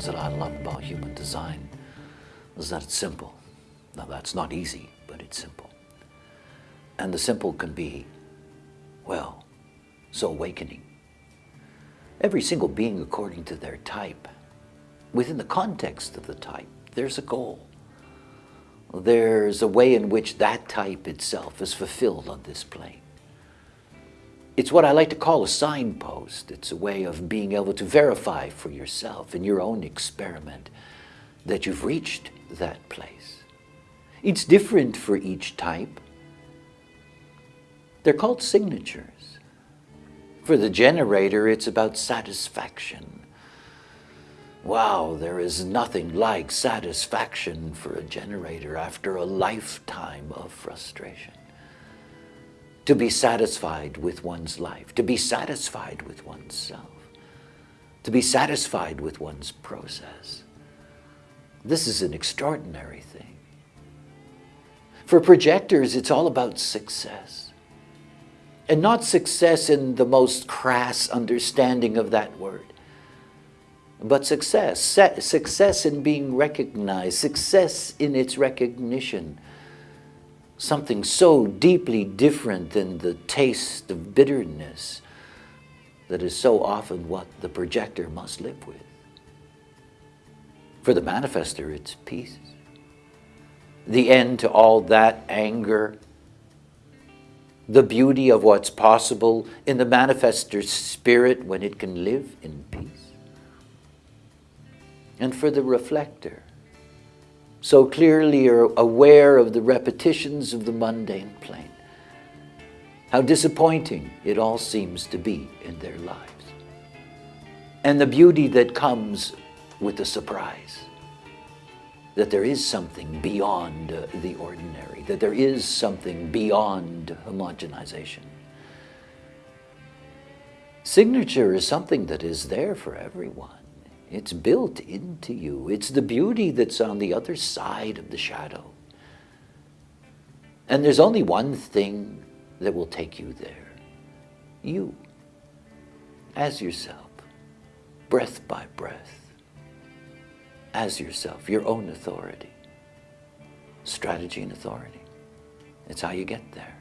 things that I love about human design is that it's simple. Now that's not easy, but it's simple. And the simple can be, well, so awakening. Every single being according to their type, within the context of the type, there's a goal. There's a way in which that type itself is fulfilled on this plane. It's what I like to call a signpost. It's a way of being able to verify for yourself in your own experiment that you've reached that place. It's different for each type. They're called signatures. For the generator, it's about satisfaction. Wow, there is nothing like satisfaction for a generator after a lifetime of frustration. To be satisfied with one's life, to be satisfied with oneself, to be satisfied with one's process. This is an extraordinary thing. For projectors, it's all about success. And not success in the most crass understanding of that word, but success. Success in being recognized, success in its recognition. Something so deeply different than the taste of bitterness that is so often what the projector must live with. For the manifestor, it's peace. The end to all that anger, the beauty of what's possible in the manifestor spirit when it can live in peace. And for the reflector, so clearly are aware of the repetitions of the mundane plane, how disappointing it all seems to be in their lives, and the beauty that comes with the surprise that there is something beyond the ordinary, that there is something beyond homogenization. Signature is something that is there for everyone. It's built into you. It's the beauty that's on the other side of the shadow. And there's only one thing that will take you there. You, as yourself, breath by breath as yourself, your own authority. Strategy and authority. It's how you get there.